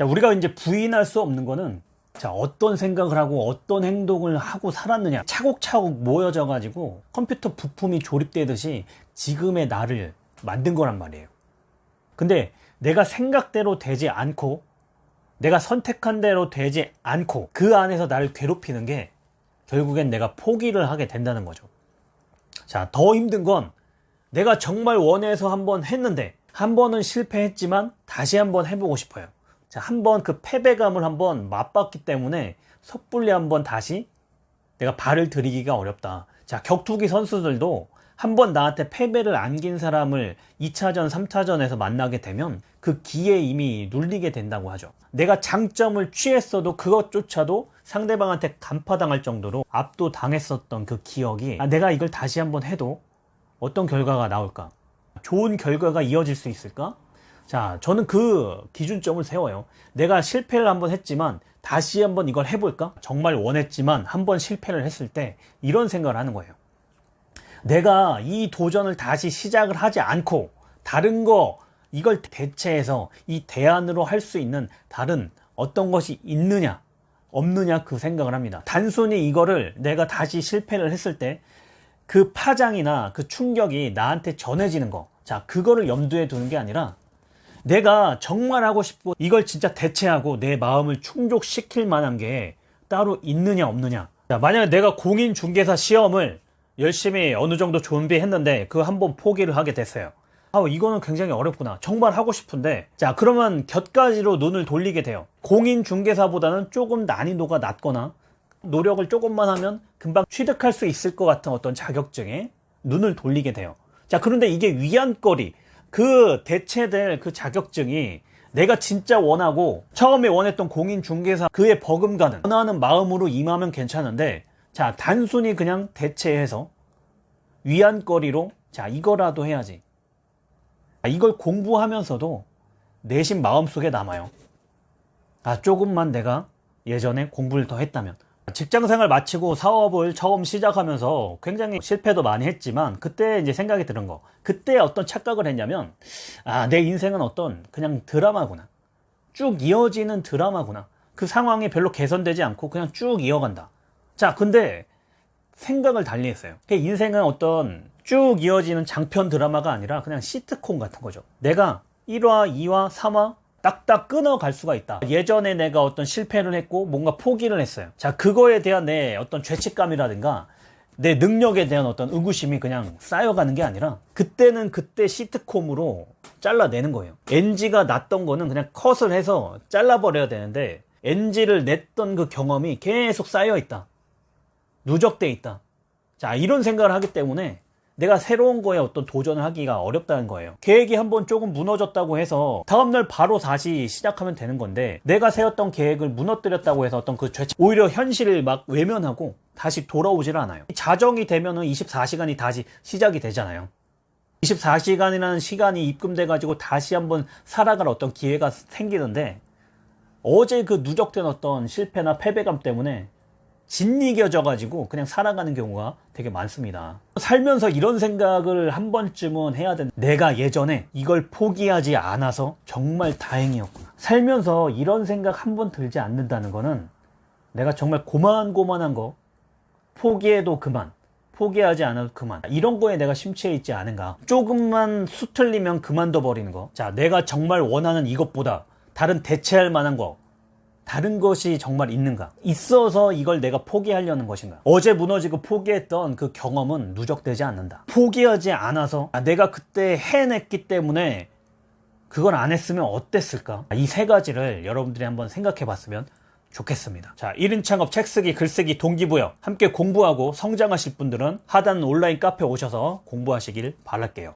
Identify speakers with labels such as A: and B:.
A: 자, 우리가 이제 부인할 수 없는 거는 자, 어떤 생각을 하고 어떤 행동을 하고 살았느냐. 차곡차곡 모여져 가지고 컴퓨터 부품이 조립되듯이 지금의 나를 만든 거란 말이에요. 근데 내가 생각대로 되지 않고 내가 선택한 대로 되지 않고 그 안에서 나를 괴롭히는 게 결국엔 내가 포기를 하게 된다는 거죠. 자, 더 힘든 건 내가 정말 원해서 한번 했는데 한 번은 실패했지만 다시 한번 해보고 싶어요. 자, 한번 그 패배감을 한번 맛봤기 때문에 섣불리 한번 다시 내가 발을 들이기가 어렵다. 자, 격투기 선수들도 한번 나한테 패배를 안긴 사람을 2차전, 3차전에서 만나게 되면 그 기에 이미 눌리게 된다고 하죠. 내가 장점을 취했어도 그것조차도 상대방한테 간파당할 정도로 압도당했었던 그 기억이 아, 내가 이걸 다시 한번 해도 어떤 결과가 나올까? 좋은 결과가 이어질 수 있을까? 자, 저는 그 기준점을 세워요. 내가 실패를 한번 했지만 다시 한번 이걸 해볼까? 정말 원했지만 한번 실패를 했을 때 이런 생각을 하는 거예요. 내가 이 도전을 다시 시작을 하지 않고 다른 거 이걸 대체해서 이 대안으로 할 수 있는 다른 어떤 것이 있느냐 없느냐 그 생각을 합니다. 단순히 이거를 내가 다시 실패를 했을 때 그 파장이나 그 충격이 나한테 전해지는 거. 자, 그거를 염두에 두는 게 아니라 내가 정말 하고 싶고 이걸 진짜 대체하고 내 마음을 충족시킬 만한 게 따로 있느냐 없느냐. 자, 만약에 내가 공인중개사 시험을 열심히 어느 정도 준비했는데 그 한 번 포기를 하게 됐어요. 아, 이거는 굉장히 어렵구나. 정말 하고 싶은데. 자, 그러면 곁가지로 눈을 돌리게 돼요. 공인중개사보다는 조금 난이도가 낮거나 노력을 조금만 하면 금방 취득할 수 있을 것 같은 어떤 자격증에 눈을 돌리게 돼요. 자, 그런데 이게 위안거리, 그 대체될 그 자격증이 내가 진짜 원하고 처음에 원했던 공인중개사 그의 버금가는 원하는 마음으로 임하면 괜찮은데 자, 단순히 그냥 대체해서 위안거리로 자, 이거라도 해야지. 이걸 공부하면서도 내심 마음속에 남아요. 아, 조금만 내가 예전에 공부를 더 했다면. 직장 생활 마치고 사업을 처음 시작하면서 굉장히 실패도 많이 했지만 그때 이제 생각이 드는 거. 그때 어떤 착각을 했냐면 아, 내 인생은 어떤 그냥 드라마구나. 쭉 이어지는 드라마구나. 그 상황이 별로 개선되지 않고 그냥 쭉 이어간다. 자, 근데 생각을 달리 했어요. 인생은 어떤 쭉 이어지는 장편 드라마가 아니라 그냥 시트콤 같은 거죠. 내가 1화, 2화, 3화 딱딱 끊어갈 수가 있다. 예전에 내가 어떤 실패를 했고 뭔가 포기를 했어요. 자, 그거에 대한 내 어떤 죄책감이라든가 내 능력에 대한 어떤 의구심이 그냥 쌓여가는 게 아니라 그때는 그때 시트콤으로 잘라내는 거예요. NG가 났던 거는 그냥 컷을 해서 잘라버려야 되는데 NG를 냈던 그 경험이 계속 쌓여 있다. 누적돼 있다. 자, 이런 생각을 하기 때문에 내가 새로운 거에 어떤 도전을 하기가 어렵다는 거예요. 계획이 한번 조금 무너졌다고 해서 다음날 바로 다시 시작하면 되는 건데 내가 세웠던 계획을 무너뜨렸다고 해서 어떤 그 죄책, 오히려 현실을 막 외면하고 다시 돌아오질 않아요. 자정이 되면은 24시간이 다시 시작이 되잖아요. 24시간이라는 시간이 입금돼 가지고 다시 한번 살아갈 어떤 기회가 생기는데 어제 그 누적된 어떤 실패나 패배감 때문에 짓이겨져 가지고 그냥 살아가는 경우가 되게 많습니다. 살면서 이런 생각을 한 번쯤은 해야 된다 내가 예전에 이걸 포기하지 않아서 정말 다행이었구나. 살면서 이런 생각 한 번 들지 않는다는 거는 내가 정말 고만고만한 거 포기해도 그만 포기하지 않아도 그만 이런 거에 내가 심취해 있지 않은가. 조금만 수틀리면 그만둬 버리는 거자 내가 정말 원하는 이것보다 다른 대체할 만한 거 다른 것이 정말 있는가? 있어서 이걸 내가 포기하려는 것인가? 어제 무너지고 포기했던 그 경험은 누적되지 않는다. 포기하지 않아서 아, 내가 그때 해냈기 때문에 그걸 안 했으면 어땠을까? 이 세 가지를 여러분들이 한번 생각해 봤으면 좋겠습니다. 자, 1인 창업 책 쓰기 글쓰기 동기부여 함께 공부하고 성장하실 분들은 하단 온라인 카페 오셔서 공부하시길 바랄게요.